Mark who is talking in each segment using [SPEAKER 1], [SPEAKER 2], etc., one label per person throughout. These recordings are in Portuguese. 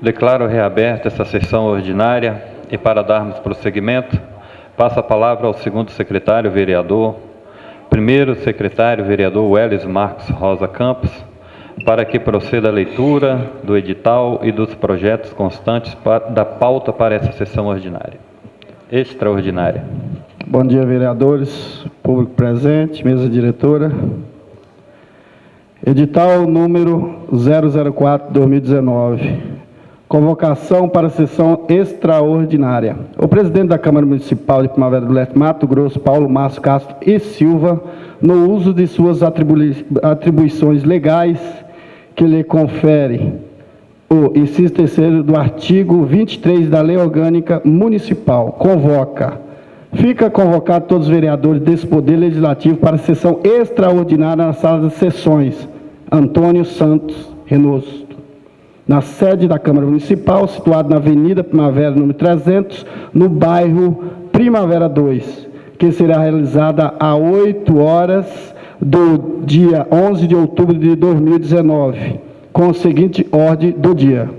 [SPEAKER 1] Declaro reaberta essa sessão ordinária e para darmos prosseguimento, passo a palavra ao segundo secretário vereador, primeiro secretário vereador Welles Marcos Rosa Campos, para que proceda a leitura do edital e dos projetos constantes da pauta para essa sessão ordinária. Extraordinária.
[SPEAKER 2] Bom dia, vereadores, público presente, mesa diretora. Edital número 004-2019. Convocação para sessão extraordinária. O presidente da Câmara Municipal de Primavera do Leste, Mato Grosso, Paulo Márcio Castro e Silva, no uso de suas atribui- atribuições legais que lhe conferem o inciso terceiro do artigo 23 da Lei Orgânica Municipal, convoca. Fica convocado todos os vereadores desse Poder Legislativo para sessão extraordinária na sala de sessões. Antônio Santos Renoso. Na sede da Câmara Municipal, situada na Avenida Primavera, número 300, no bairro Primavera 2, que será realizada às 8 horas do dia 11 de outubro de 2019, com a seguinte ordem do dia.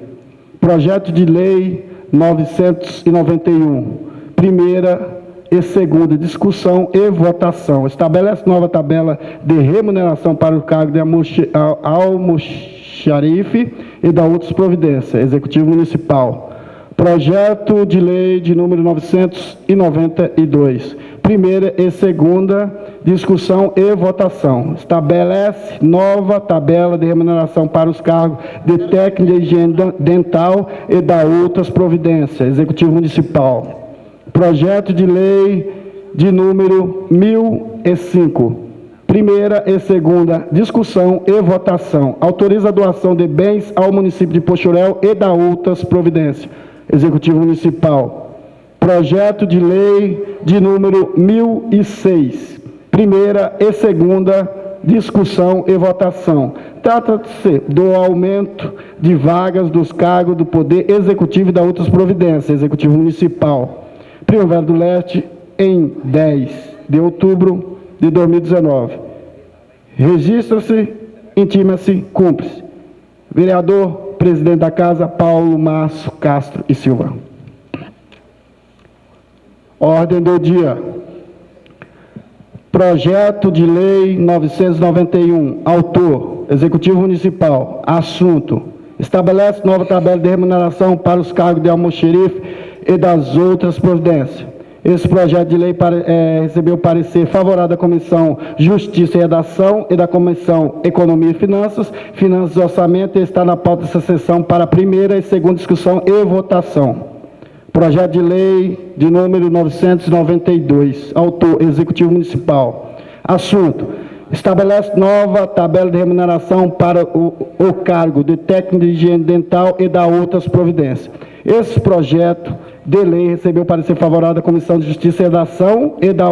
[SPEAKER 2] Projeto de Lei 991, primeira e segunda discussão e votação. Estabelece nova tabela de remuneração para o cargo de almox- al- almoxarife e da outras providências. Executivo Municipal. Projeto de Lei de número 992. Primeira e segunda discussão e votação. Estabelece nova tabela de remuneração para os cargos de técnico de higiene dental e da outras providências. Executivo Municipal. Projeto de Lei de número 1005. Primeira e segunda discussão e votação. Autoriza a doação de bens ao município de Pochorel e da outras providências. Executivo Municipal. Projeto de Lei de número 1006. Primeira e segunda discussão e votação. Trata-se do aumento de vagas dos cargos do Poder Executivo e da outras providências. Executivo Municipal. Primavera do Leste, em 10 de outubro de 2019. Registra-se, intima-se, cumpre-se. Vereador, presidente da Casa, Paulo Márcio Castro e Silva. Ordem do dia. Projeto de Lei 991. Autor, Executivo Municipal. Assunto: estabelece nova tabela de remuneração para os cargos de almoxerife e das outras providências. Esse projeto de lei eh, recebeu parecer favorável da Comissão Justiça e Redação e da Comissão Economia e Finanças, Finanças e Orçamento e está na pauta dessa sessão para primeira e segunda discussão e votação. Projeto de lei de número 992, autor Executivo Municipal. Assunto: estabelece nova tabela de remuneração para o, o cargo de técnico de higiene dental e da outras providências. Esse projeto de lei recebeu parecer favorável da Comissão de Justiça e Redação e da,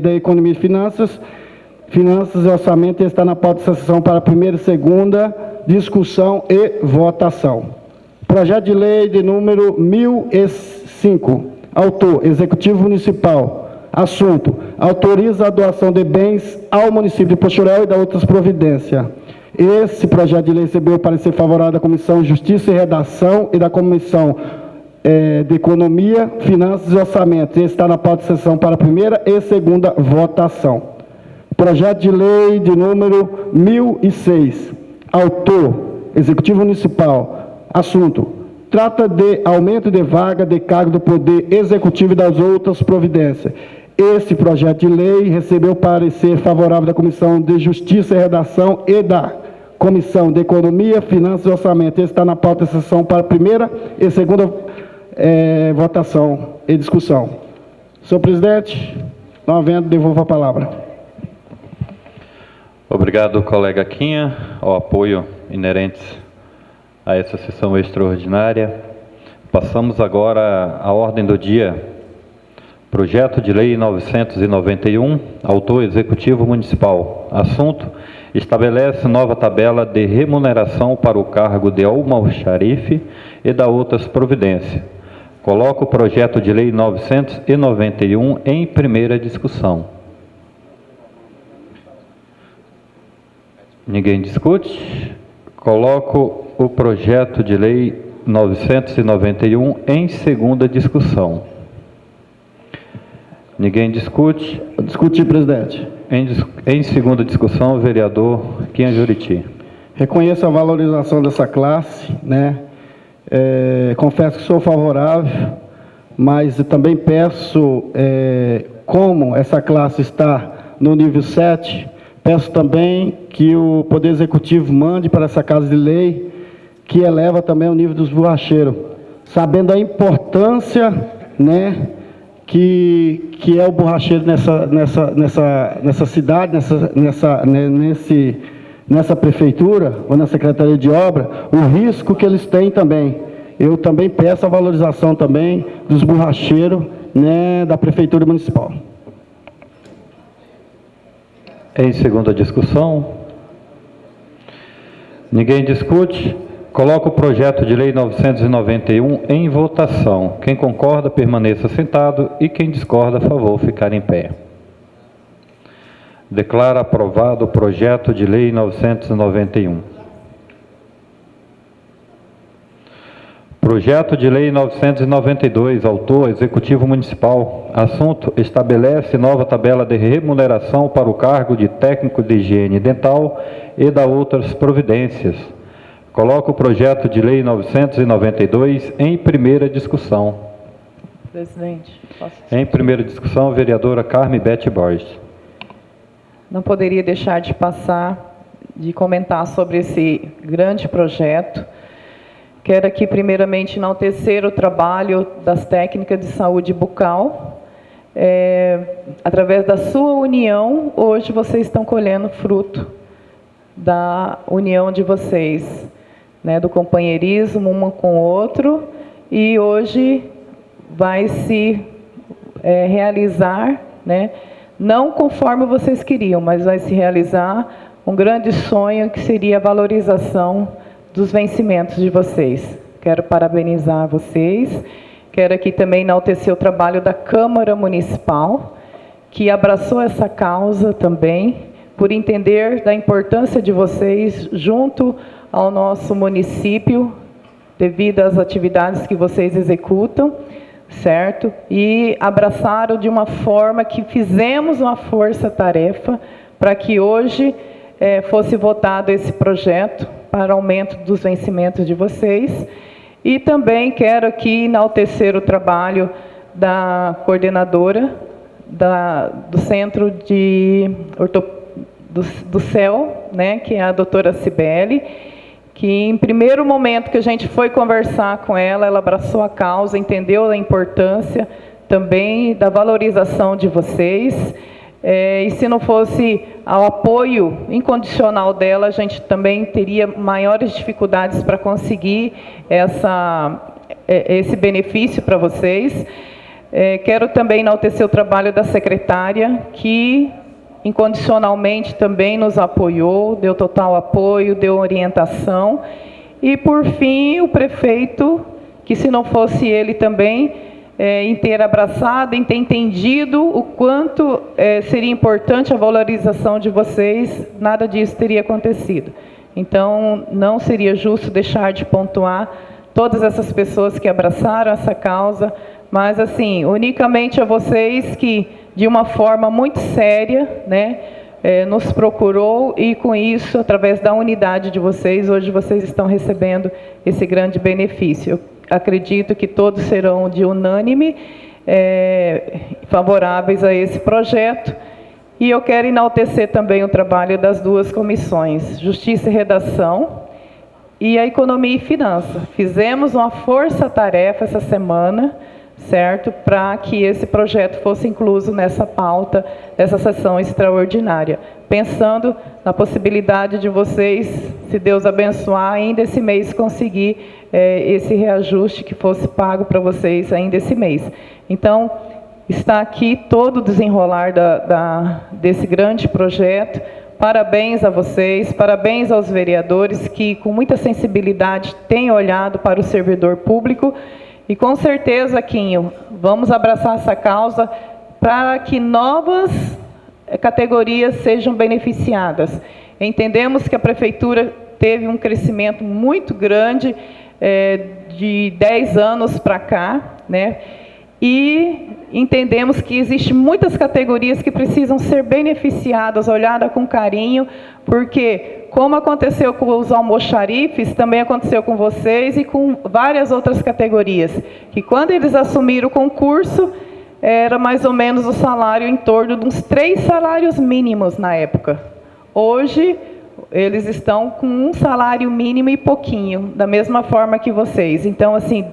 [SPEAKER 2] da Economia e Finanças, Finanças e Orçamento e está na pauta dessa sessão para primeira e segunda discussão e votação. Projeto de lei de número 1005. Autor, Executivo Municipal. Assunto, autoriza a doação de bens ao município de Pochorel e da outras providências. Esse projeto de lei recebeu parecer favorável da Comissão Justiça e Redação e da Comissão eh, de Economia, Finanças e Orçamento. Esse está na pauta de sessão para a primeira e segunda votação. Projeto de lei de número 1006. Autor, Executivo Municipal. Assunto, trata de aumento de vaga de cargo do Poder Executivo e das outras providências. Esse projeto de lei recebeu parecer favorável da Comissão de Justiça e Redação e da Comissão de Economia, Finanças e Orçamento. Esse está na pauta da sessão para a primeira e segunda eh, votação e discussão. Senhor presidente, não havendo, devolvo a palavra.
[SPEAKER 1] Obrigado, colega Quinha, ao apoio inerente a essa sessão extraordinária. Passamos agora à ordem do dia. Projeto de Lei 991, autor Executivo Municipal. Assunto: estabelece nova tabela de remuneração para o cargo de almoxarife e da outras providências. Coloco o projeto de Lei 991 em primeira discussão. Ninguém discute? Coloco o projeto de lei 991 em segunda discussão. Ninguém discute?
[SPEAKER 2] Discutir, presidente.
[SPEAKER 1] Em, em segunda discussão, o vereador Quinha Juriti.
[SPEAKER 2] Reconheço a valorização dessa classe, né? É, confesso que sou favorável, mas também peço, é, como essa classe está no nível 7, peço também que o Poder Executivo mande para essa Casa de Lei que eleva também o nível dos borracheiros, sabendo a importância, né, que, que é o borracheiro nessa, nessa, nessa, nessa cidade, nessa, nessa, né, nesse, nessa prefeitura ou na Secretaria de Obra, o risco que eles têm também. Eu também peço a valorização também dos borracheiros né, da Prefeitura Municipal.
[SPEAKER 1] Em segunda discussão, ninguém discute. Coloco o projeto de lei 991 em votação. Quem concorda, permaneça sentado e quem discorda, a favor, ficar em pé. Declara aprovado o projeto de lei 991. Projeto de Lei 992, autor Executivo Municipal. Assunto: estabelece nova tabela de remuneração para o cargo de técnico de higiene dental e da outras providências. Coloco o projeto de Lei 992 em primeira discussão.
[SPEAKER 3] Presidente, posso...
[SPEAKER 1] Em primeira discussão, vereadora Carme Bete Borges.
[SPEAKER 3] Não poderia deixar de passar, de comentar sobre esse grande projeto. Quero aqui, primeiramente, enaltecer o trabalho das técnicas de saúde bucal. É, através da sua união, hoje vocês estão colhendo fruto da união de vocês, né, do companheirismo um com o outro, e hoje vai se é, realizar, né, não conforme vocês queriam, mas vai se realizar um grande sonho que seria a valorização dos vencimentos de vocês. Quero parabenizar vocês. Quero aqui também enaltecer o trabalho da Câmara Municipal, que abraçou essa causa também, por entender da importância de vocês junto ao nosso município, devido às atividades que vocês executam, certo? E abraçaram de uma forma que fizemos uma força-tarefa para que hoje eh, fosse votado esse projeto para aumento dos vencimentos de vocês. E também quero aqui enaltecer o trabalho da coordenadora da, do Centro de do, do CEL, né, que é a doutora Cibele, que em primeiro momento que a gente foi conversar com ela, ela abraçou a causa, entendeu a importância também da valorização de vocês, é, e se não fosse ao apoio incondicional dela, a gente também teria maiores dificuldades para conseguir essa, esse benefício para vocês. É, quero também enaltecer o trabalho da secretária, que incondicionalmente também nos apoiou, deu total apoio, deu orientação. E, por fim, o prefeito, que se não fosse ele também, é, em ter abraçado, em ter entendido o quanto é, seria importante a valorização de vocês, nada disso teria acontecido. Então, não seria justo deixar de pontuar todas essas pessoas que abraçaram essa causa, mas, assim, unicamente a vocês que, de uma forma muito séria, né, é, nos procurou e, com isso, através da unidade de vocês, hoje vocês estão recebendo esse grande benefício. Eu acredito que todos serão de unânime é, favoráveis a esse projeto. E eu quero enaltecer também o trabalho das duas comissões, Justiça e Redação e a Economia e Finança. Fizemos uma força-tarefa essa semana, certo? Para que esse projeto fosse incluso nessa pauta, dessa sessão extraordinária. Pensando na possibilidade de vocês, se Deus abençoar, ainda esse mês conseguir é, esse reajuste que fosse pago para vocês ainda esse mês. Então, está aqui todo o desenrolar da, da, desse grande projeto. Parabéns a vocês, parabéns aos vereadores que, com muita sensibilidade, têm olhado para o servidor público. E com certeza, Quinho, vamos abraçar essa causa para que novas categorias sejam beneficiadas. Entendemos que a Prefeitura teve um crescimento muito grande é, de 10 anos para cá, né? E entendemos que existem muitas categorias que precisam ser beneficiadas, olhadas com carinho, porque, como aconteceu com os almoxarifes, também aconteceu com vocês e com várias outras categorias, que quando eles assumiram o concurso, era mais ou menos o salário em torno de uns três salários mínimos na época. Hoje, eles estão com um salário mínimo e pouquinho, da mesma forma que vocês. Então, assim,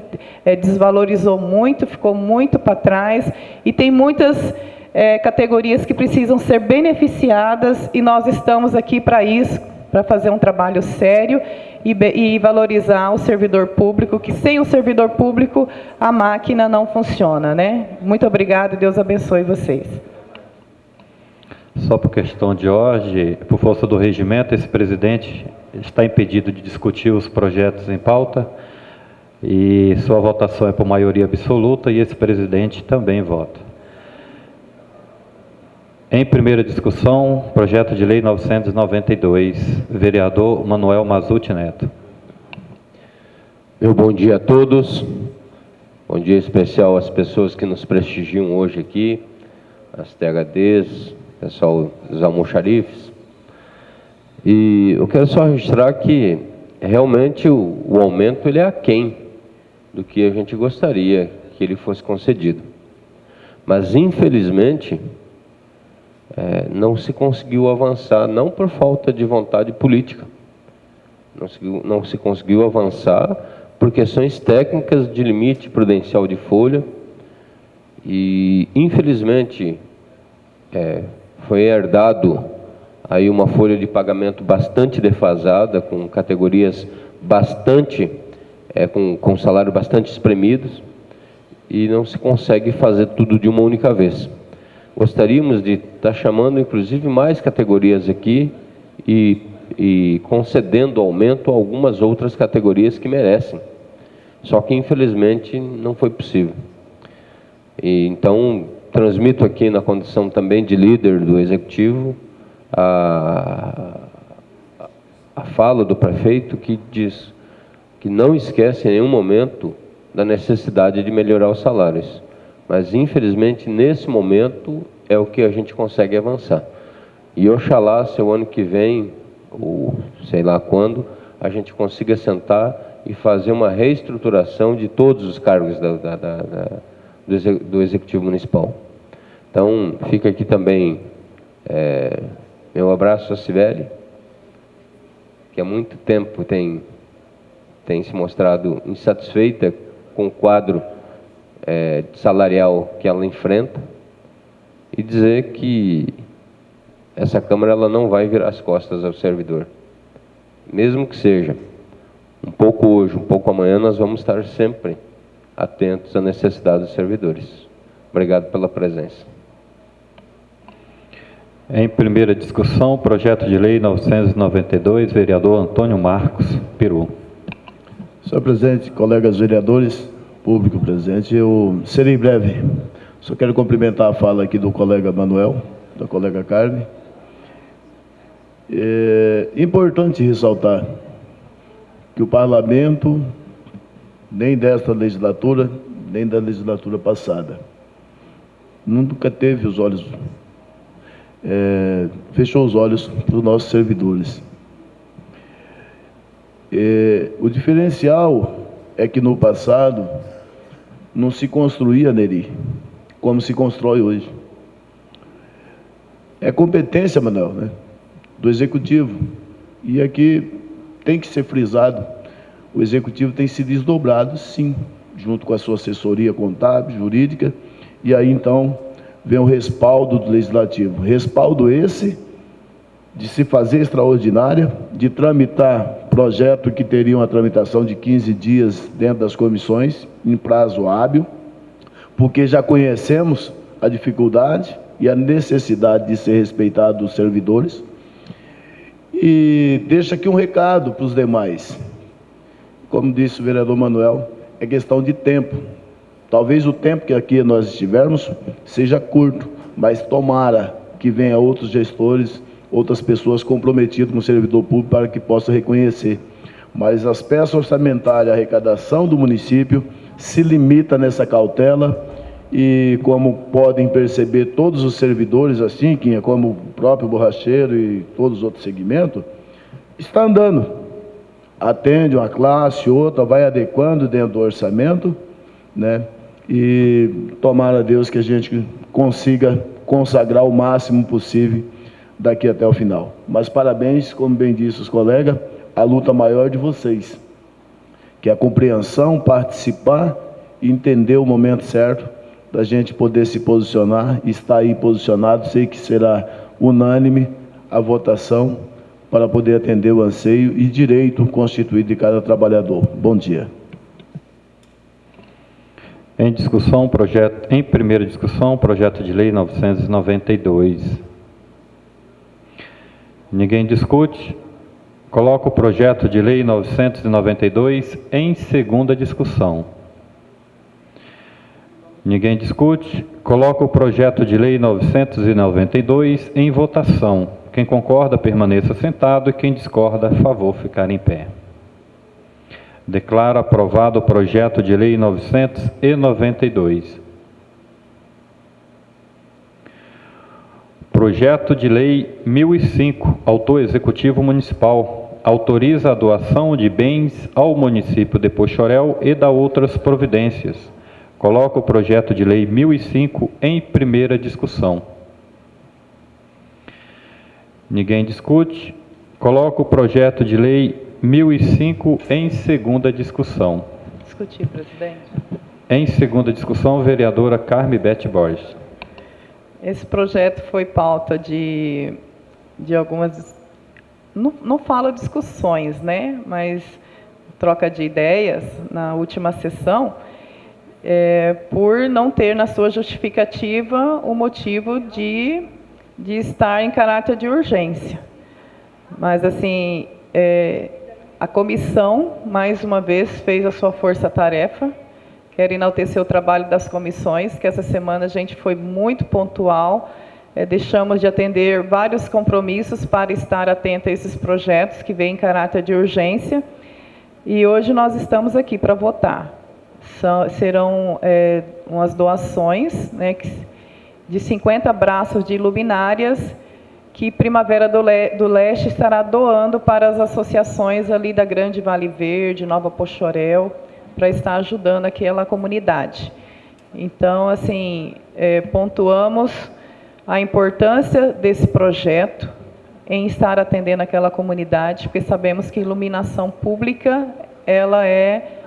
[SPEAKER 3] é, desvalorizou muito, ficou muito para trás, e tem muitas é, categorias que precisam ser beneficiadas, e nós estamos aqui para isso, para fazer um trabalho sério e, e valorizar o servidor público, que sem o servidor público a máquina não funciona. Né? Muito obrigado, Deus abençoe vocês.
[SPEAKER 1] Só por questão de ordem, por força do regimento, esse presidente está impedido de discutir os projetos em pauta e sua votação é por maioria absoluta e esse presidente também vota. Em primeira discussão, projeto de lei 992, vereador Manuel Mazuti Neto.
[SPEAKER 4] Meu bom dia a todos. Bom dia especial às pessoas que nos prestigiam hoje aqui, as THDs, pessoal dos almoxarifes. E eu quero só registrar que realmente o, o aumento ele é aquém do que a gente gostaria que ele fosse concedido. Mas, infelizmente, é, não se conseguiu avançar, não por falta de vontade política, não se, não se conseguiu avançar por questões técnicas de limite prudencial de folha, e, infelizmente, é, foi herdado aí uma folha de pagamento bastante defasada, com categorias bastante, é, com, com salário bastante espremidos, e não se consegue fazer tudo de uma única vez. Gostaríamos de estar chamando, inclusive, mais categorias aqui e, e concedendo aumento a algumas outras categorias que merecem. Só que, infelizmente, não foi possível. E, então, transmito aqui na condição também de líder do executivo a, a fala do prefeito que diz que não esquece em nenhum momento da necessidade de melhorar os salários. Mas, infelizmente, nesse momento é o que a gente consegue avançar. E oxalá, se o ano que vem, ou sei lá quando, a gente consiga sentar e fazer uma reestruturação de todos os cargos da, da, da, do Executivo Municipal. Então, fica aqui também é, meu abraço a Sibeli, que há muito tempo tem, tem se mostrado insatisfeita com o quadro é, salarial que ela enfrenta, e dizer que essa Câmara ela não vai virar as costas ao servidor. Mesmo que seja um pouco hoje, um pouco amanhã, nós vamos estar sempre atentos à necessidade dos servidores. Obrigado pela presença.
[SPEAKER 1] Em primeira discussão, projeto de lei 992, vereador Antônio Marcos Peru.
[SPEAKER 5] Senhor presidente, colegas vereadores, público presente, eu serei breve. Só quero cumprimentar a fala aqui do colega Manuel, da colega Carme. É importante ressaltar que o parlamento, nem desta legislatura, nem da legislatura passada, nunca teve os olhos é, fechou os olhos para os nossos servidores. É, o diferencial é que no passado não se construía Neri, como se constrói hoje. É competência, Manuel, né, do Executivo. E aqui tem que ser frisado, o Executivo tem se desdobrado, sim, junto com a sua assessoria contábil, jurídica, e aí então vem o respaldo do Legislativo. Respaldo esse de se fazer extraordinária, de tramitar projeto que teria uma tramitação de 15 dias dentro das comissões, em prazo hábil, porque já conhecemos a dificuldade e a necessidade de ser respeitado dos servidores. E deixa aqui um recado para os demais. Como disse o vereador Manuel, é questão de tempo. Talvez o tempo que aqui nós estivermos seja curto, mas tomara que venha outros gestores, outras pessoas comprometidas com o servidor público para que possa reconhecer. mas as peças orçamentárias, a arrecadação do município se limita nessa cautela e como podem perceber todos os servidores assim, que é como o próprio borracheiro e todos os outros segmentos, está andando. Atende uma classe, outra, vai adequando dentro do orçamento, né? E tomara a Deus que a gente consiga consagrar o máximo possível daqui até o final. Mas parabéns, como bem disse os colegas, a luta maior de vocês, que é a compreensão, participar e entender o momento certo da gente poder se posicionar, estar aí posicionado, sei que será unânime a votação para poder atender o anseio e direito constituído de cada trabalhador. Bom dia.
[SPEAKER 1] Em discussão, projeto, em primeira discussão, projeto de lei 992. Ninguém discute. Coloco o projeto de lei 992 em segunda discussão. Ninguém discute. Coloco o projeto de lei 992 em votação. Quem concorda, permaneça sentado e quem discorda, favor, ficar em pé. Declaro aprovado o projeto de lei 992. Projeto de lei 1005, autor executivo municipal, autoriza a doação de bens ao município de Pochorel e da outras providências. Coloco o projeto de lei 1005 em primeira discussão. Ninguém discute. Coloco o projeto de lei 1005 em segunda discussão.
[SPEAKER 3] Discutir, presidente.
[SPEAKER 1] Em segunda discussão, vereadora Carme Bete Borges.
[SPEAKER 3] Esse projeto foi pauta de, de algumas. Não, não falo discussões, né? Mas troca de ideias na última sessão, é, por não ter na sua justificativa o motivo de, de estar em caráter de urgência. Mas, assim, é, a comissão, mais uma vez, fez a sua força-tarefa. Quero enaltecer o trabalho das comissões, que essa semana a gente foi muito pontual. É, deixamos de atender vários compromissos para estar atento a esses projetos que vêm em caráter de urgência. E hoje nós estamos aqui para votar. São, serão é, umas doações né, de 50 braços de luminárias que Primavera do, Le do Leste estará doando para as associações ali da Grande Vale Verde, Nova Pochorel, para estar ajudando aquela comunidade. Então, assim, é, pontuamos a importância desse projeto em estar atendendo aquela comunidade, porque sabemos que iluminação pública, ela é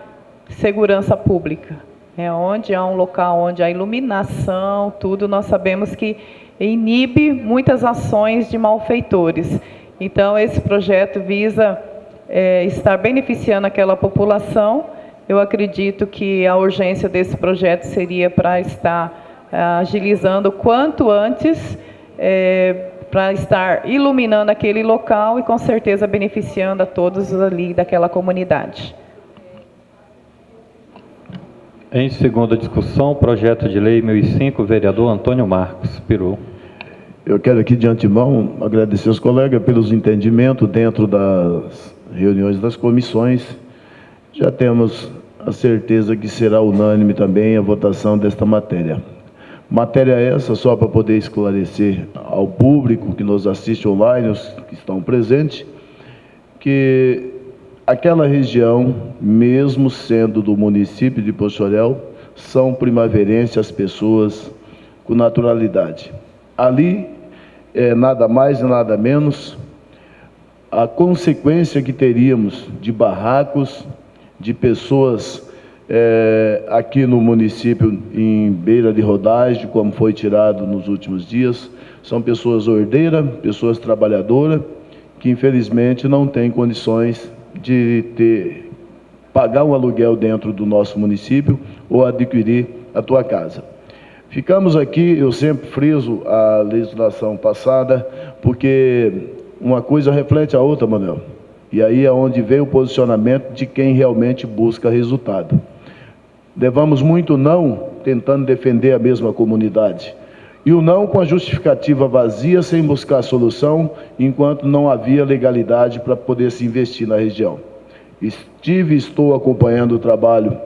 [SPEAKER 3] segurança pública. É onde há um local onde há iluminação, tudo, nós sabemos que inibe muitas ações de malfeitores. Então, esse projeto visa é, estar beneficiando aquela população. Eu acredito que a urgência desse projeto seria para estar é, agilizando quanto antes, é, para estar iluminando aquele local e com certeza beneficiando a todos ali daquela comunidade.
[SPEAKER 1] Em segunda discussão, projeto de lei 1005, vereador Antônio Marcos Peru.
[SPEAKER 5] Eu quero aqui de antemão agradecer aos colegas pelos entendimentos dentro das reuniões das comissões. Já temos a certeza que será unânime também a votação desta matéria. Matéria essa, só para poder esclarecer ao público que nos assiste online, os que estão presentes, que aquela região, mesmo sendo do município de Pochorel, são primaverenses as pessoas com naturalidade. Ali é nada mais e nada menos a consequência que teríamos de barracos, de pessoas é, aqui no município em beira de rodagem, como foi tirado nos últimos dias, são pessoas ordeiras, pessoas trabalhadoras, que infelizmente não têm condições de ter, pagar um aluguel dentro do nosso município ou adquirir a tua casa. Ficamos aqui, eu sempre friso a legislação passada, porque uma coisa reflete a outra, Manuel. E aí é onde vem o posicionamento de quem realmente busca resultado. Levamos muito não tentando defender a mesma comunidade. E o não com a justificativa vazia, sem buscar solução, enquanto não havia legalidade para poder se investir na região. Estive e estou acompanhando o trabalho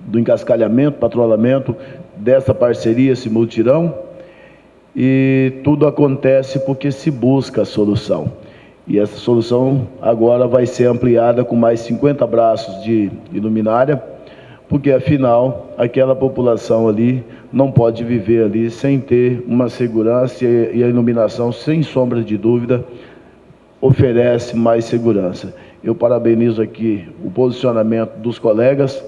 [SPEAKER 5] do encascalhamento, patrulhamento dessa parceria, esse multirão, e tudo acontece porque se busca a solução. E essa solução agora vai ser ampliada com mais 50 braços de iluminária, porque afinal aquela população ali não pode viver ali sem ter uma segurança e a iluminação, sem sombra de dúvida, oferece mais segurança. Eu parabenizo aqui o posicionamento dos colegas,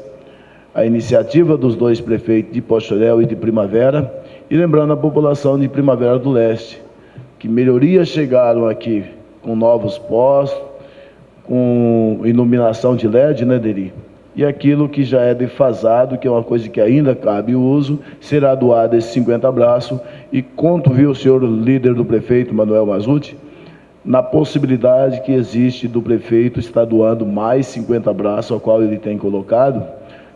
[SPEAKER 5] a iniciativa dos dois prefeitos de Postorel e de Primavera, e lembrando a população de Primavera do Leste, que melhorias chegaram aqui com novos postos, com iluminação de LED, né, Deri? E aquilo que já é defasado, que é uma coisa que ainda cabe o uso, será doado esse 50 abraços. E conto, viu, o senhor líder do prefeito, Manuel Mazuti, na possibilidade que existe do prefeito estar doando mais 50 braços, ao qual ele tem colocado,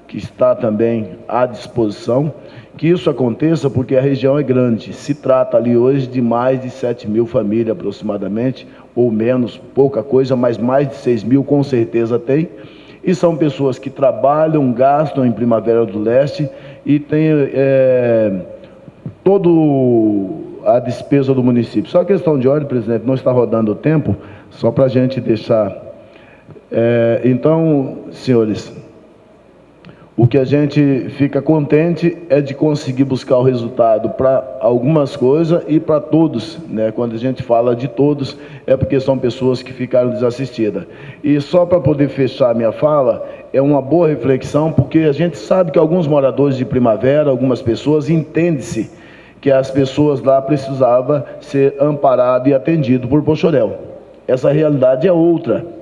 [SPEAKER 5] que está também à disposição, que isso aconteça porque a região é grande. Se trata ali hoje de mais de 7 mil famílias aproximadamente, ou menos, pouca coisa, mas mais de 6 mil com certeza tem. E são pessoas que trabalham, gastam em Primavera do Leste e têm é, todo a despesa do município. Só questão de ordem, presidente, não está rodando o tempo, só para a gente deixar. É, então, senhores, o que a gente fica contente é de conseguir buscar o resultado para algumas coisas e para todos, né? Quando a gente fala de todos, é porque são pessoas que ficaram desassistidas. E só para poder fechar minha fala, é uma boa reflexão, porque a gente sabe que alguns moradores de Primavera, algumas pessoas, entende-se que as pessoas lá precisavam ser amparadas e atendidas por Pochorel. Essa realidade é outra.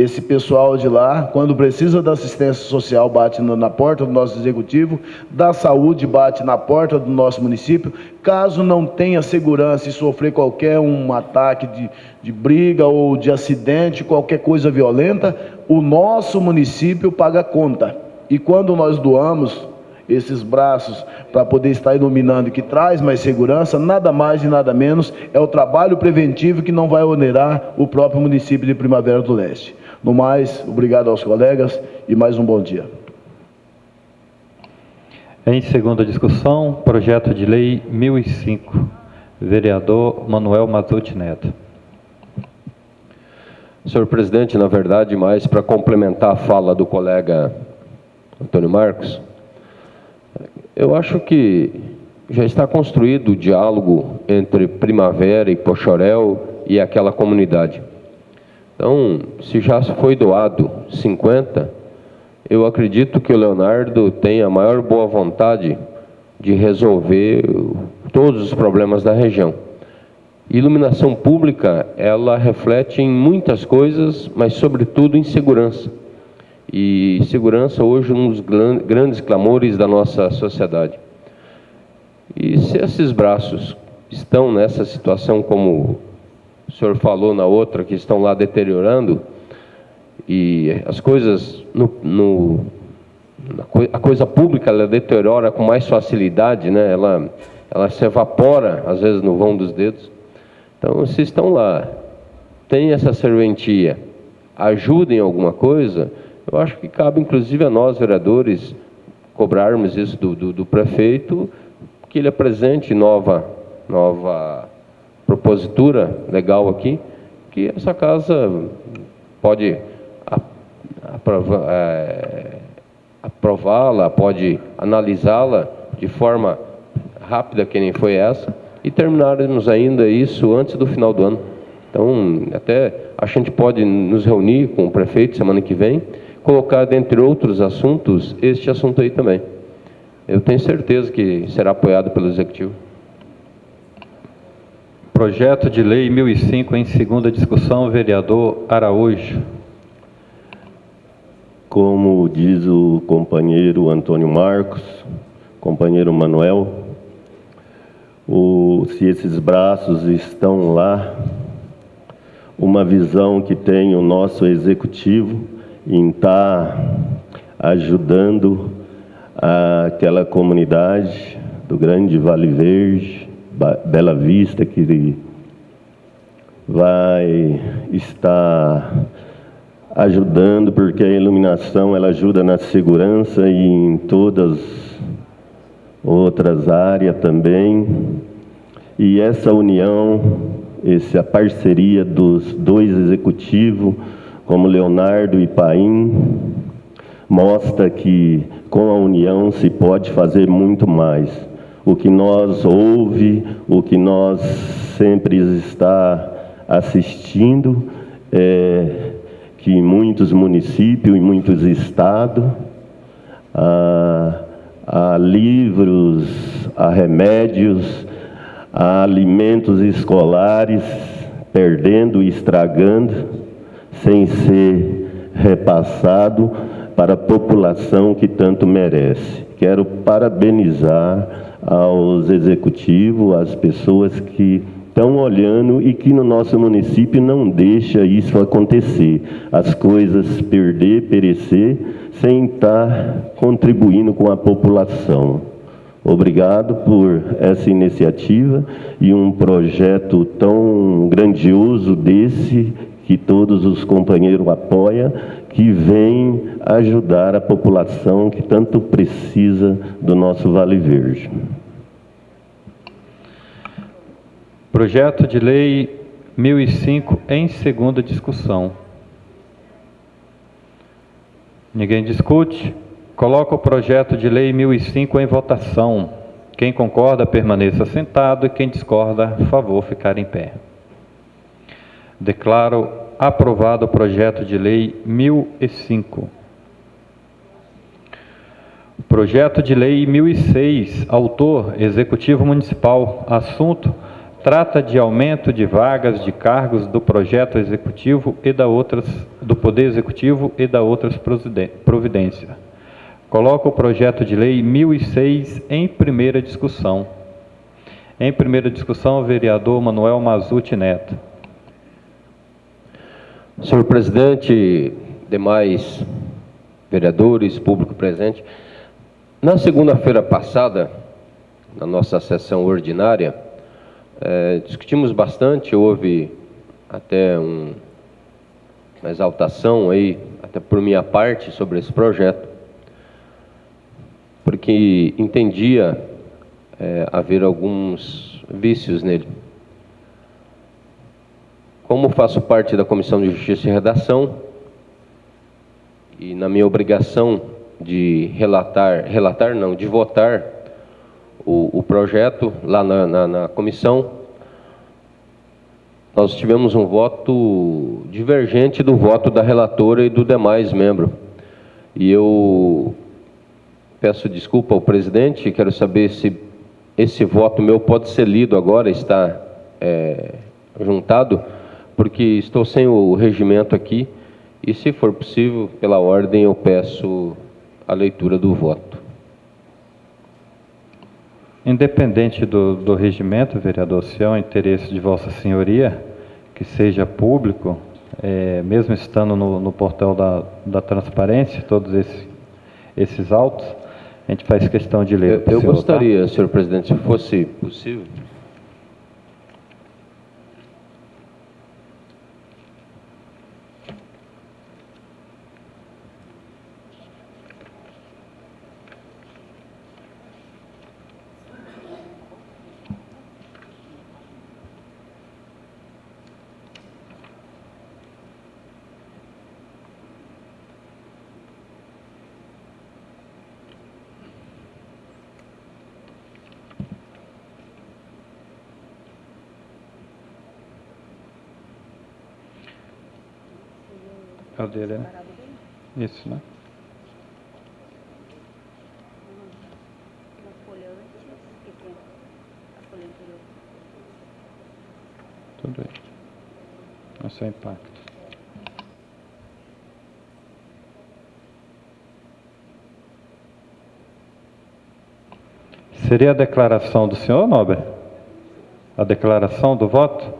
[SPEAKER 5] Esse pessoal de lá, quando precisa da assistência social, bate na porta do nosso executivo, da saúde, bate na porta do nosso município. Caso não tenha segurança e sofrer qualquer um ataque de, de briga ou de acidente, qualquer coisa violenta, o nosso município paga conta. E quando nós doamos esses braços para poder estar iluminando, que traz mais segurança, nada mais e nada menos é o trabalho preventivo que não vai onerar o próprio município de Primavera do Leste. No mais, obrigado aos colegas e mais um bom dia.
[SPEAKER 1] Em segunda discussão, projeto de lei 1005, vereador Manuel Mazuti Neto.
[SPEAKER 4] Senhor presidente, na verdade, mais para complementar a fala do colega Antônio Marcos, eu acho que já está construído o diálogo entre Primavera e Pochorel e aquela comunidade. Então, se já foi doado 50, eu acredito que o Leonardo tem a maior boa vontade de resolver todos os problemas da região. Iluminação pública, ela reflete em muitas coisas, mas sobretudo em segurança. E segurança hoje é um dos grandes clamores da nossa sociedade. E se esses braços estão nessa situação, como o senhor falou na outra, que estão lá deteriorando, e as coisas, no, no a coisa pública, ela deteriora com mais facilidade, né? ela, ela se evapora, às vezes, no vão dos dedos. Então, se estão lá, tem essa serventia, ajudem alguma coisa, eu acho que cabe, inclusive, a nós, vereadores, cobrarmos isso do, do, do prefeito, que ele apresente nova, nova propositura legal aqui, que essa casa pode é, aprová-la, pode analisá-la de forma rápida, que nem foi essa, e terminarmos ainda isso antes do final do ano. Então, até a gente pode nos reunir com o prefeito semana que vem colocar, dentre outros assuntos, este assunto aí também. Eu tenho certeza que será apoiado pelo Executivo.
[SPEAKER 1] Projeto de Lei 1005 em segunda discussão, vereador Araújo.
[SPEAKER 6] Como diz o companheiro Antônio Marcos, companheiro Manuel, o, se esses braços estão lá, uma visão que tem o nosso executivo em estar tá ajudando aquela comunidade do Grande Vale Verde, Bela Vista, que vai estar ajudando, porque a iluminação ela ajuda na segurança e em todas outras áreas também. E essa união, essa parceria dos dois executivos, como Leonardo e Paim, mostra que com a união se pode fazer muito mais. O que nós ouve, o que nós sempre está assistindo, é que em muitos municípios, em muitos estados, há, há livros, há remédios, há alimentos escolares perdendo e estragando, sem ser repassado para a população que tanto merece. Quero parabenizar aos executivos, às pessoas que estão olhando e que no nosso município não deixa isso acontecer. As coisas perder, perecer, sem estar contribuindo com a população. Obrigado por essa iniciativa e um projeto tão grandioso desse que todos os companheiros apoiam, que vem ajudar a população que tanto precisa do nosso Vale Verde.
[SPEAKER 1] Projeto de Lei 1005 em segunda discussão. Ninguém discute? Coloca o projeto de Lei 1005 em votação. Quem concorda, permaneça sentado e quem discorda, favor ficar em pé. Declaro aprovado o projeto de Lei 1005. Projeto de Lei 1006, autor Executivo Municipal, assunto trata de aumento de vagas de cargos do projeto executivo e da outras do Poder Executivo e da outras providências. Coloco o projeto de lei 1006 em primeira discussão. Em primeira discussão, o vereador Manuel Mazuti Neto.
[SPEAKER 4] Senhor presidente, demais vereadores, público presente, na segunda-feira passada, na nossa sessão ordinária, é, discutimos bastante, houve até um, uma exaltação aí, até por minha parte, sobre esse projeto, porque entendia é, haver alguns vícios nele. Como faço parte da Comissão de Justiça e Redação, e na minha obrigação de relatar, relatar não, de votar o, o projeto lá na, na, na comissão, nós tivemos um voto divergente do voto da relatora e do demais membro. E eu peço desculpa ao presidente, quero saber se esse voto meu pode ser lido agora, está é, juntado, porque estou sem o regimento aqui, e se for possível, pela ordem, eu peço a leitura do voto.
[SPEAKER 1] Independente do, do regimento, vereador, se é o interesse de Vossa Senhoria que seja público, é, mesmo estando no, no portal da, da transparência, todos esses, esses autos, a gente faz questão de ler.
[SPEAKER 4] Eu, eu senhor, gostaria, tá? senhor presidente, se fosse possível.
[SPEAKER 1] Dele, né? Isso, né? Tudo aí. Esse é o impacto. Seria a declaração do senhor, Nobre? A declaração do voto?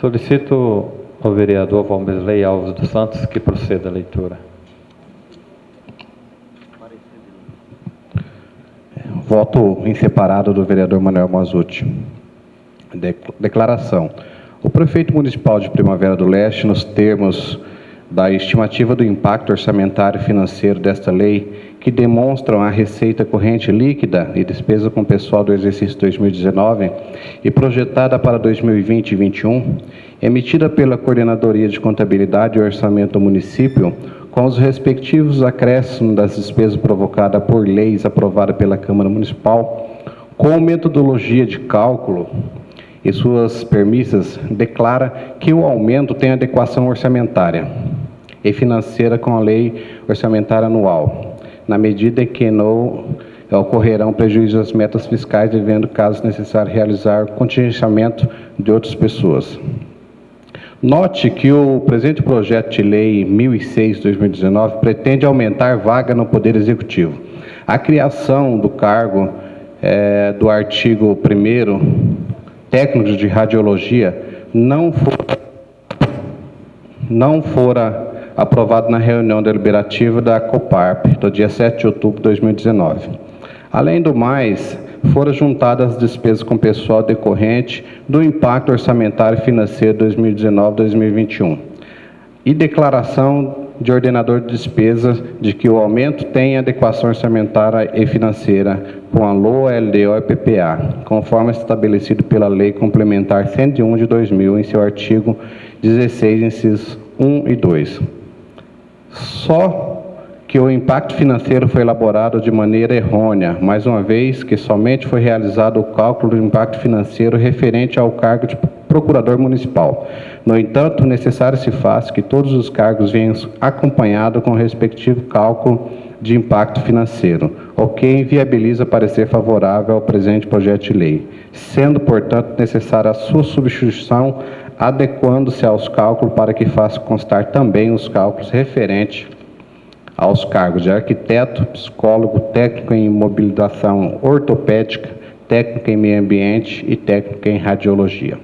[SPEAKER 1] Solicito ao vereador Valmesley Alves dos Santos que proceda a leitura.
[SPEAKER 7] Voto em separado do vereador Manuel Mazuti. De- Declaração. O prefeito municipal de Primavera do Leste, nos termos da estimativa do impacto orçamentário e financeiro desta lei, que demonstram a receita corrente líquida e despesa com pessoal do exercício 2019 e projetada para 2020 e 2021, emitida pela Coordenadoria de Contabilidade e Orçamento do município, com os respectivos acréscimos das despesas provocadas por leis aprovadas pela Câmara Municipal, com metodologia de cálculo e suas premissas, declara que o aumento tem adequação orçamentária e financeira com a Lei Orçamentária Anual, na medida em que não ocorrerão prejuízos às metas fiscais, devendo, caso necessário, realizar contingenciamento de outras pessoas. Note que o presente projeto de lei 1006-2019 pretende aumentar vaga no Poder Executivo. A criação do cargo eh, do artigo 1 técnico de radiologia não fora, não fora aprovado na reunião deliberativa da Coparp do dia 7 de outubro de 2019. Além do mais, foram juntadas as despesas com pessoal decorrente do impacto orçamentário financeiro 2019-2021 e declaração de ordenador de despesas de que o aumento tem adequação orçamentária e financeira com a LOA, LDO e PPA, conforme estabelecido pela Lei Complementar 101 de 2000, em seu artigo 16, incisos 1 e 2. Só que o impacto financeiro foi elaborado de maneira errônea, mais uma vez que somente foi realizado o cálculo do impacto financeiro referente ao cargo de procurador municipal. No entanto, necessário se faz que todos os cargos venham acompanhados com o respectivo cálculo de impacto financeiro, o que inviabiliza parecer favorável ao presente projeto de lei, sendo, portanto, necessária a sua substituição, adequando-se aos cálculos para que faça constar também os cálculos referentes aos cargos de arquiteto, psicólogo, técnico em mobilização ortopédica, técnico em meio ambiente e técnico em radiologia.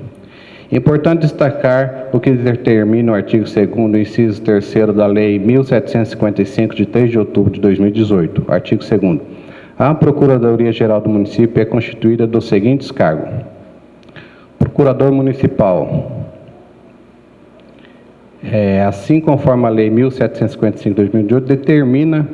[SPEAKER 7] Importante destacar o que determina o artigo 2º, inciso 3 da Lei 1755, de 3 de outubro de 2018. Artigo 2º. A Procuradoria-Geral do Município é constituída dos seguintes cargos. Procurador Municipal, é, assim conforme a Lei 1755-2018, determina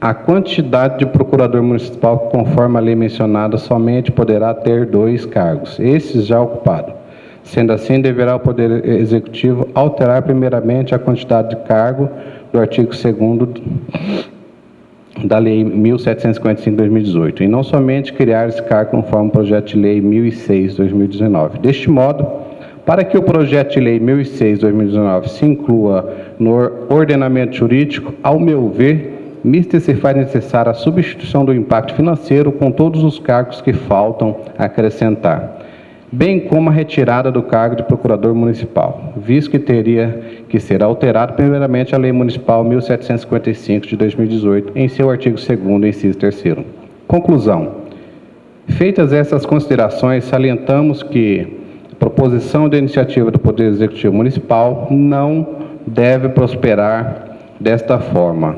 [SPEAKER 7] a quantidade de procurador municipal conforme a lei mencionada, somente poderá ter dois cargos, esses já ocupados. Sendo assim, deverá o Poder Executivo alterar primeiramente a quantidade de cargo do artigo 2 da Lei 1755-2018, e não somente criar esse cargo conforme o projeto de Lei 1006-2019. Deste modo, para que o projeto de lei 1006-2019 se inclua no ordenamento jurídico, ao meu ver, mister se faz necessária a substituição do impacto financeiro com todos os cargos que faltam acrescentar, bem como a retirada do cargo de procurador municipal, visto que teria que ser alterado primeiramente a Lei Municipal 1755 de 2018, em seu artigo 2º, inciso 3 Conclusão. Feitas essas considerações, salientamos que proposição de iniciativa do Poder Executivo Municipal não deve prosperar desta forma.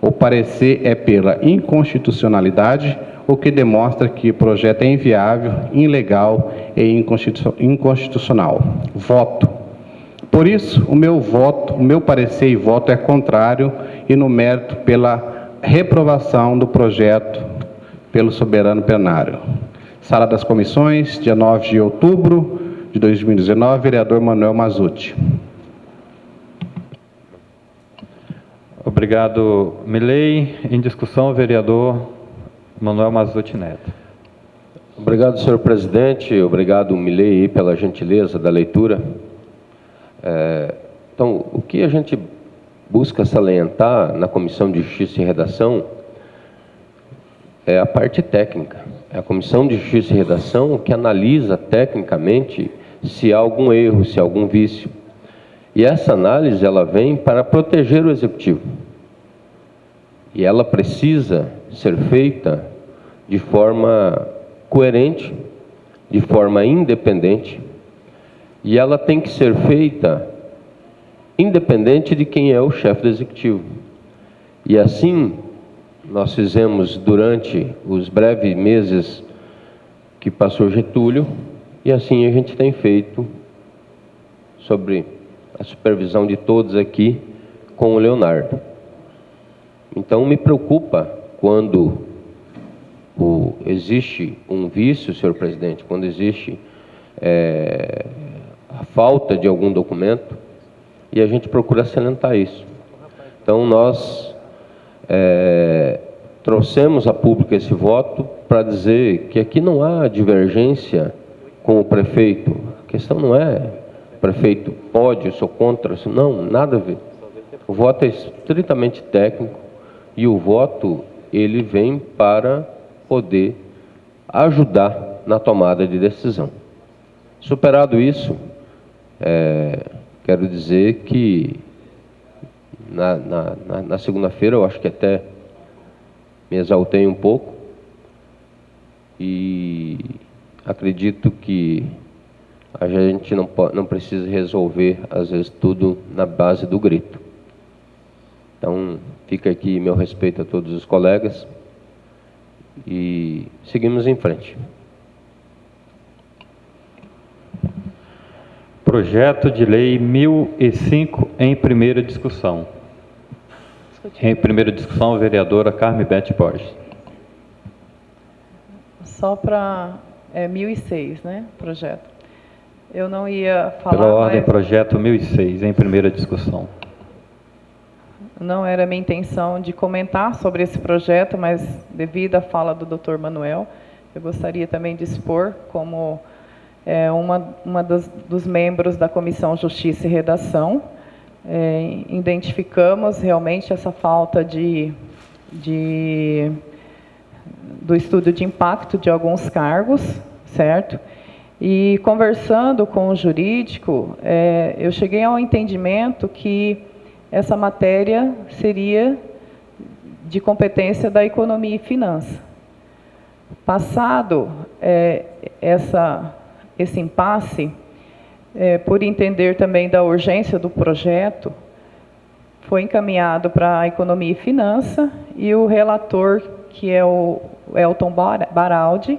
[SPEAKER 7] O parecer é pela inconstitucionalidade, o que demonstra que o projeto é inviável, ilegal e inconstitucional. Voto. Por isso, o meu voto, o meu parecer e voto é contrário e no mérito pela reprovação do projeto pelo soberano plenário. Sala das Comissões, dia 9 de outubro de 2019, vereador Manuel Mazuti.
[SPEAKER 1] Obrigado, Milei. Em discussão, o vereador Manuel Mazuti Neto.
[SPEAKER 4] Obrigado, senhor presidente. Obrigado, Milei, pela gentileza da leitura. É, então, o que a gente busca salientar na Comissão de Justiça e Redação é a parte técnica. É a Comissão de Justiça e Redação que analisa tecnicamente se há algum erro, se há algum vício. E essa análise ela vem para proteger o executivo. E ela precisa ser feita de forma coerente, de forma independente, E ela tem que ser feita independente de quem é o chefe do executivo. E assim, nós fizemos durante os breves meses que passou Getúlio, e assim a gente tem feito sobre a supervisão de todos aqui com o Leonardo. Então me preocupa quando o, existe um vício, senhor presidente, quando existe é, a falta de algum documento, e a gente procura salientar isso. Então nós é, trouxemos a público esse voto para dizer que aqui não há divergência com o prefeito. A questão não é prefeito pode, eu sou contra, não, nada a ver. O voto é estritamente técnico e o voto ele vem para poder ajudar na tomada de decisão. Superado isso, é, quero dizer que na, na, na, segunda-feira eu acho que até me exaltei um pouco e acredito que a gente não, não precisa resolver, às vezes, tudo na base do grito. Então, fica aqui meu respeito a todos os colegas e seguimos em frente.
[SPEAKER 1] Projeto de Lei 1005 em primeira discussão. Em primeira discussão, a vereadora Carme Bete Borges.
[SPEAKER 3] Só para é, 1006, né, projeto. Eu não ia falar...
[SPEAKER 1] Pela ordem, mas... projeto 1006, em primeira discussão.
[SPEAKER 3] Não era minha intenção de comentar sobre esse projeto, mas devido à fala do Dr. Manuel, eu gostaria também de expor como é, uma, uma dos, dos membros da Comissão Justiça e Redação. É, identificamos realmente essa falta de, de, do estudo de impacto de alguns cargos, certo? E conversando com o jurídico, é, eu cheguei ao entendimento que essa matéria seria de competência da economia e finança. Passado é, essa, esse impasse, é, por entender também da urgência do projeto, foi encaminhado para a economia e finança e o relator, que é o Elton Baraldi,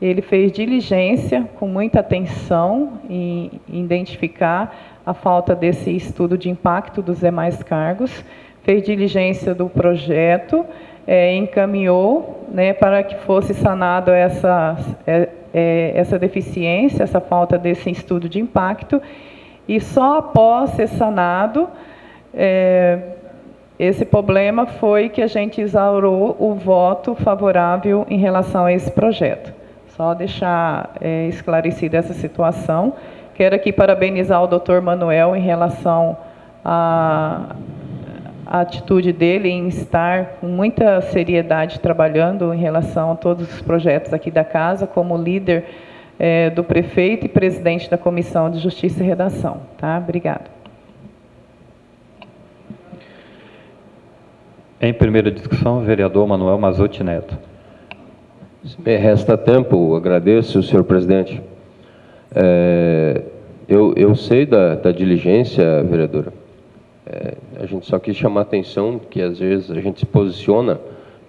[SPEAKER 3] ele fez diligência com muita atenção em identificar a falta desse estudo de impacto dos demais cargos, fez diligência do projeto, é, encaminhou né, para que fosse sanado essa, é, é, essa deficiência, essa falta desse estudo de impacto, e só após ser sanado, é, esse problema foi que a gente exaurou o voto favorável em relação a esse projeto. Só deixar é, esclarecida essa situação. Quero aqui parabenizar o doutor Manuel em relação à, à atitude dele em estar com muita seriedade trabalhando em relação a todos os projetos aqui da casa, como líder é, do prefeito e presidente da Comissão de Justiça e Redação. Tá? Obrigada.
[SPEAKER 1] Em primeira discussão, vereador Manuel Mazotti Neto.
[SPEAKER 4] Se me resta tempo, agradeço, senhor presidente. É, eu, eu sei da, da diligência, vereadora. É, a gente só quis chamar a atenção que às vezes a gente se posiciona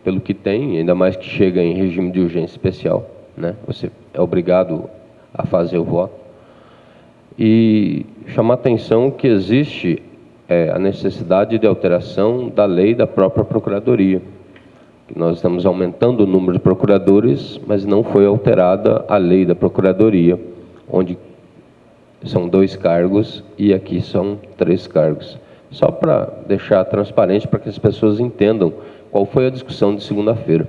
[SPEAKER 4] pelo que tem, ainda mais que chega em regime de urgência especial. Né? Você é obrigado a fazer o voto. E chamar a atenção que existe é, a necessidade de alteração da lei da própria Procuradoria nós estamos aumentando o número de procuradores, mas não foi alterada a lei da Procuradoria, onde são dois cargos e aqui são três cargos. Só para deixar transparente, para que as pessoas entendam qual foi a discussão de segunda-feira.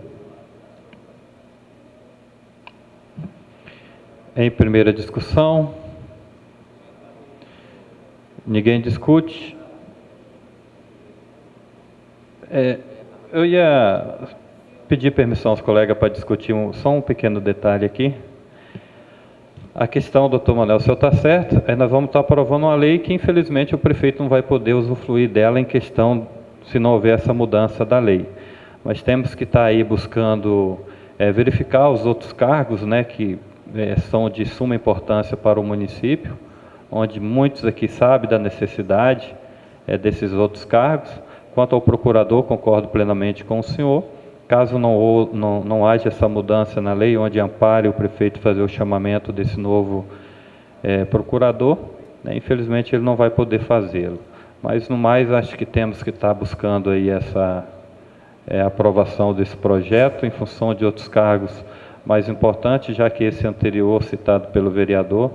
[SPEAKER 1] Em primeira discussão, ninguém discute. É, eu ia pedir permissão aos colegas para discutir um, só um pequeno detalhe aqui. A questão, doutor Manuel, o senhor está certo, nós vamos estar aprovando uma lei que, infelizmente, o prefeito não vai poder usufruir dela em questão, se não houver essa mudança da lei. Mas temos que estar aí buscando é, verificar os outros cargos, né, que é, são de suma importância para o município, onde muitos aqui sabem da necessidade é, desses outros cargos. Quanto ao procurador, concordo plenamente com o senhor. Caso não, não, não haja essa mudança na lei, onde ampare o prefeito fazer o chamamento desse novo é, procurador, né, infelizmente ele não vai poder fazê-lo. Mas, no mais, acho que temos que estar buscando aí essa é, aprovação desse projeto em função de outros cargos mais importantes, já que esse anterior citado pelo vereador,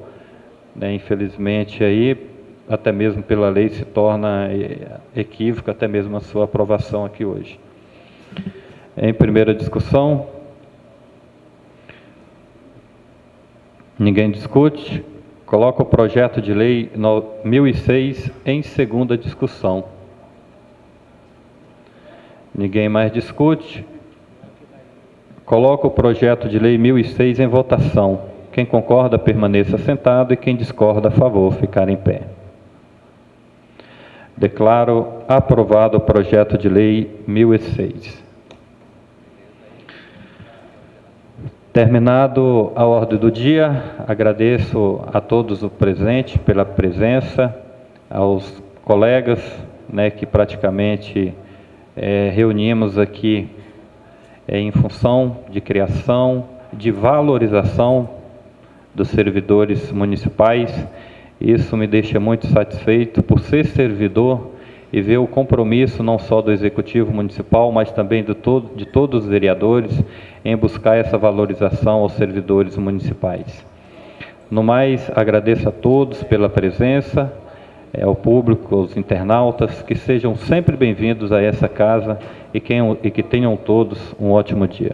[SPEAKER 1] né, infelizmente aí até mesmo pela lei se torna é, equívoco até mesmo a sua aprovação aqui hoje. Em primeira discussão, ninguém discute. Coloca o projeto de lei 1006 em segunda discussão. Ninguém mais discute. Coloca o projeto de lei 1006 em votação. Quem concorda, permaneça sentado e quem discorda, a favor, ficar em pé. Declaro aprovado o projeto de lei 1006. Terminado a ordem do dia, agradeço a todos o presente pela presença, aos colegas né, que praticamente é, reunimos aqui é, em função de criação, de valorização dos servidores municipais. Isso me deixa muito satisfeito por ser servidor e ver o compromisso não só do Executivo Municipal, mas também de, todo, de todos os vereadores em buscar essa valorização aos servidores municipais. No mais, agradeço a todos pela presença, é, ao público, aos internautas, que sejam sempre bem-vindos a essa casa e e que tenham todos um ótimo dia.